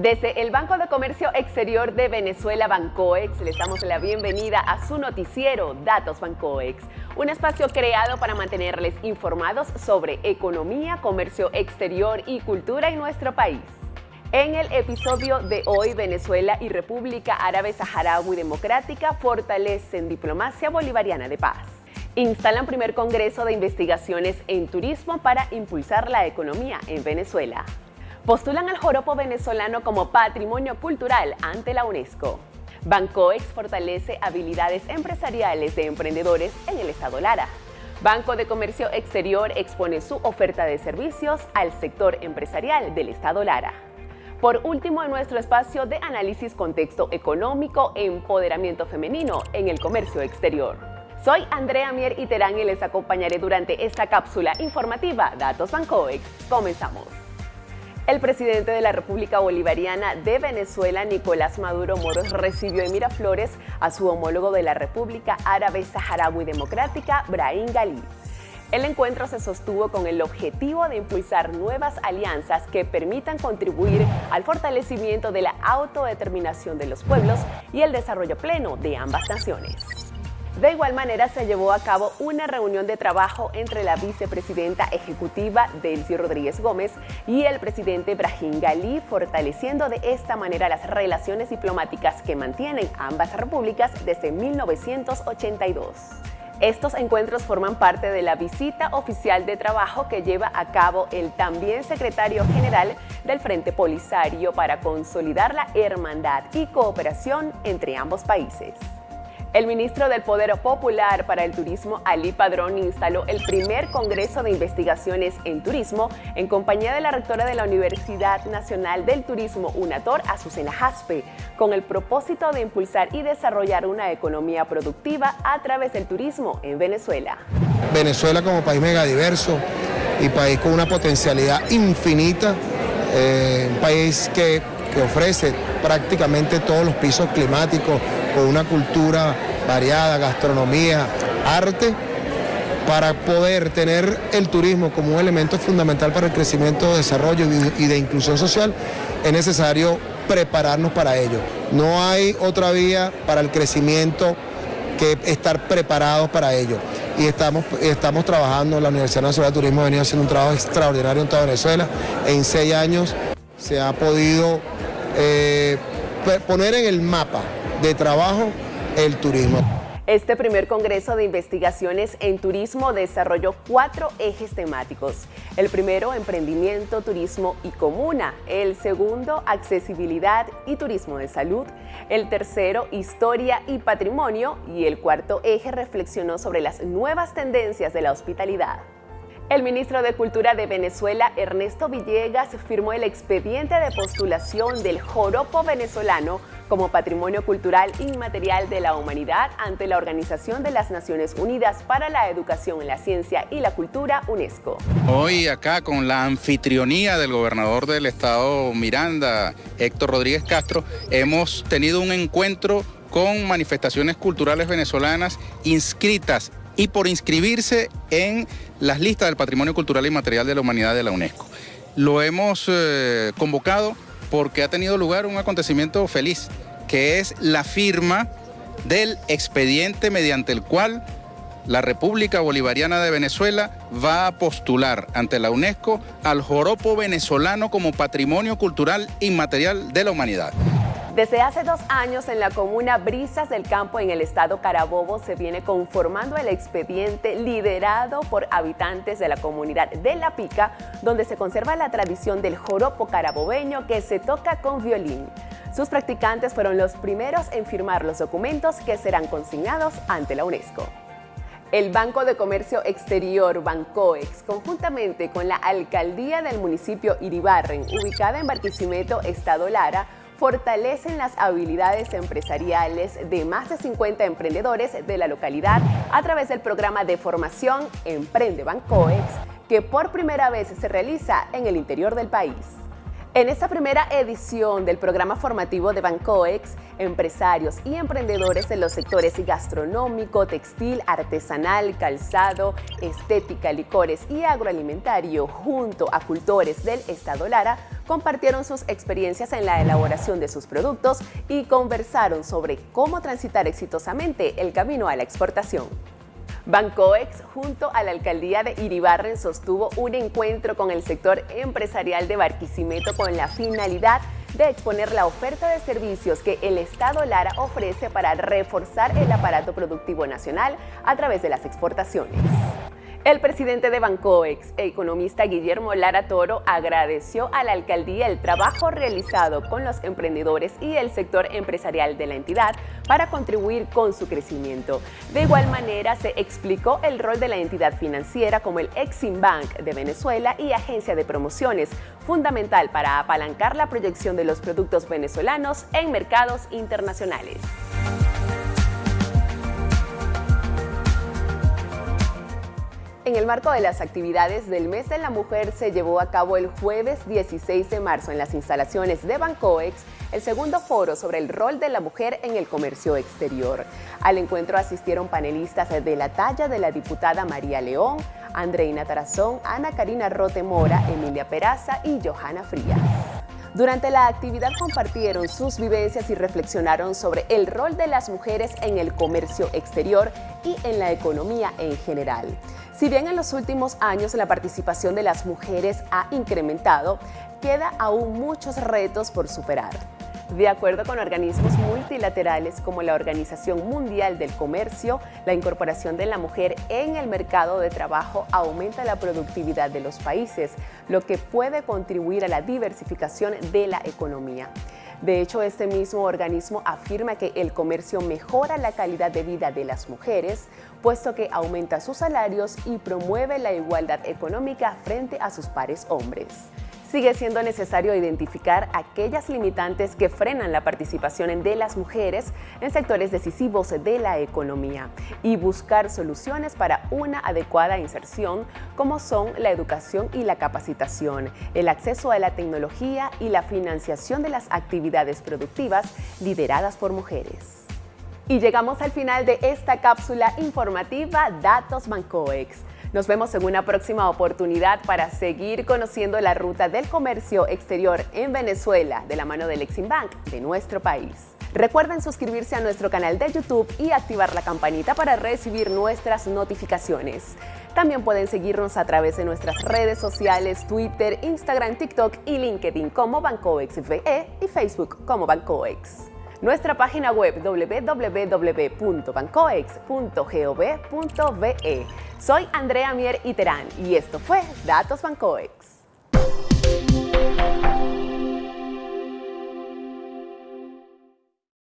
Desde el Banco de Comercio Exterior de Venezuela, Bancoex, les damos la bienvenida a su noticiero Datos Bancoex, un espacio creado para mantenerles informados sobre economía, comercio exterior y cultura en nuestro país. En el episodio de hoy, Venezuela y República Árabe Saharaui Democrática fortalecen diplomacia bolivariana de paz. Instalan primer congreso de investigaciones en turismo para impulsar la economía en Venezuela postulan al joropo venezolano como patrimonio cultural ante la UNESCO. Bancoex fortalece habilidades empresariales de emprendedores en el estado Lara. Banco de Comercio Exterior expone su oferta de servicios al sector empresarial del estado Lara. Por último, en nuestro espacio de análisis contexto económico, empoderamiento femenino en el comercio exterior. Soy Andrea Mier Terán y les acompañaré durante esta cápsula informativa Datos Bancoex. Comenzamos. El presidente de la República Bolivariana de Venezuela, Nicolás Maduro Moros, recibió en Miraflores a su homólogo de la República Árabe Saharaui Democrática, Brahim Ghali. El encuentro se sostuvo con el objetivo de impulsar nuevas alianzas que permitan contribuir al fortalecimiento de la autodeterminación de los pueblos y el desarrollo pleno de ambas naciones. De igual manera, se llevó a cabo una reunión de trabajo entre la vicepresidenta ejecutiva Delcy Rodríguez Gómez y el presidente Brahim Ghali, fortaleciendo de esta manera las relaciones diplomáticas que mantienen ambas repúblicas desde 1982. Estos encuentros forman parte de la visita oficial de trabajo que lleva a cabo el también secretario general del Frente Polisario para consolidar la hermandad y cooperación entre ambos países. El ministro del Poder Popular para el Turismo, Ali Padrón, instaló el primer Congreso de Investigaciones en Turismo en compañía de la rectora de la Universidad Nacional del Turismo, UNATOR, Azucena Jaspe, con el propósito de impulsar y desarrollar una economía productiva a través del turismo en Venezuela. Venezuela como país megadiverso y país con una potencialidad infinita, eh, un país que, que ofrece prácticamente todos los pisos climáticos, con una cultura variada, gastronomía, arte, para poder tener el turismo como un elemento fundamental para el crecimiento, desarrollo y de inclusión social, es necesario prepararnos para ello. No hay otra vía para el crecimiento que estar preparados para ello. Y estamos, estamos trabajando, la Universidad Nacional de Turismo ha venido haciendo un trabajo extraordinario en toda Venezuela. En seis años se ha podido eh, poner en el mapa de trabajo el turismo. Este primer Congreso de Investigaciones en Turismo desarrolló cuatro ejes temáticos. El primero, emprendimiento, turismo y comuna. El segundo, accesibilidad y turismo de salud. El tercero, historia y patrimonio. Y el cuarto eje reflexionó sobre las nuevas tendencias de la hospitalidad. El ministro de Cultura de Venezuela, Ernesto Villegas, firmó el expediente de postulación del joropo venezolano como Patrimonio Cultural Inmaterial de la Humanidad ante la Organización de las Naciones Unidas para la Educación, la Ciencia y la Cultura, UNESCO. Hoy acá con la anfitrionía del gobernador del estado Miranda, Héctor Rodríguez Castro, hemos tenido un encuentro con manifestaciones culturales venezolanas inscritas y por inscribirse en las listas del Patrimonio Cultural y Material de la Humanidad de la UNESCO. Lo hemos eh, convocado porque ha tenido lugar un acontecimiento feliz, que es la firma del expediente mediante el cual la República Bolivariana de Venezuela va a postular ante la UNESCO al joropo venezolano como patrimonio cultural inmaterial de la humanidad. Desde hace dos años en la comuna Brisas del Campo en el estado Carabobo se viene conformando el expediente liderado por habitantes de la comunidad de La Pica, donde se conserva la tradición del joropo carabobeño que se toca con violín. Sus practicantes fueron los primeros en firmar los documentos que serán consignados ante la UNESCO. El Banco de Comercio Exterior, Bancoex, conjuntamente con la Alcaldía del municipio Iribarren, ubicada en Barquisimeto, Estado Lara, fortalecen las habilidades empresariales de más de 50 emprendedores de la localidad a través del programa de formación Emprende Bancoex, que por primera vez se realiza en el interior del país. En esta primera edición del programa formativo de Bancoex, empresarios y emprendedores de los sectores gastronómico, textil, artesanal, calzado, estética, licores y agroalimentario, junto a cultores del Estado Lara, compartieron sus experiencias en la elaboración de sus productos y conversaron sobre cómo transitar exitosamente el camino a la exportación. Bancoex, junto a la alcaldía de Iribarren, sostuvo un encuentro con el sector empresarial de Barquisimeto con la finalidad de exponer la oferta de servicios que el Estado Lara ofrece para reforzar el aparato productivo nacional a través de las exportaciones. El presidente de Bancoex, economista Guillermo Lara Toro, agradeció a la alcaldía el trabajo realizado con los emprendedores y el sector empresarial de la entidad para contribuir con su crecimiento. De igual manera, se explicó el rol de la entidad financiera como el Exim Bank de Venezuela y agencia de promociones, fundamental para apalancar la proyección de los productos venezolanos en mercados internacionales. En el marco de las actividades del Mes de la Mujer se llevó a cabo el jueves 16 de marzo en las instalaciones de Bancoex el segundo foro sobre el rol de la mujer en el comercio exterior. Al encuentro asistieron panelistas de la talla de la diputada María León, Andreina Tarazón, Ana Karina Rote Mora, Emilia Peraza y Johanna Frías. Durante la actividad compartieron sus vivencias y reflexionaron sobre el rol de las mujeres en el comercio exterior y en la economía en general. Si bien en los últimos años la participación de las mujeres ha incrementado, queda aún muchos retos por superar. De acuerdo con organismos multilaterales como la Organización Mundial del Comercio, la incorporación de la mujer en el mercado de trabajo aumenta la productividad de los países, lo que puede contribuir a la diversificación de la economía. De hecho, este mismo organismo afirma que el comercio mejora la calidad de vida de las mujeres, puesto que aumenta sus salarios y promueve la igualdad económica frente a sus pares hombres sigue siendo necesario identificar aquellas limitantes que frenan la participación de las mujeres en sectores decisivos de la economía y buscar soluciones para una adecuada inserción como son la educación y la capacitación, el acceso a la tecnología y la financiación de las actividades productivas lideradas por mujeres. Y llegamos al final de esta cápsula informativa Datos Bancoex. Nos vemos en una próxima oportunidad para seguir conociendo la ruta del comercio exterior en Venezuela de la mano del Exim Bank de nuestro país. Recuerden suscribirse a nuestro canal de YouTube y activar la campanita para recibir nuestras notificaciones. También pueden seguirnos a través de nuestras redes sociales, Twitter, Instagram, TikTok y LinkedIn como BancoexVE y Facebook como Bancoex nuestra página web www.bancoex.gov.be. Soy Andrea Mier Iterán y esto fue Datos Bancoex.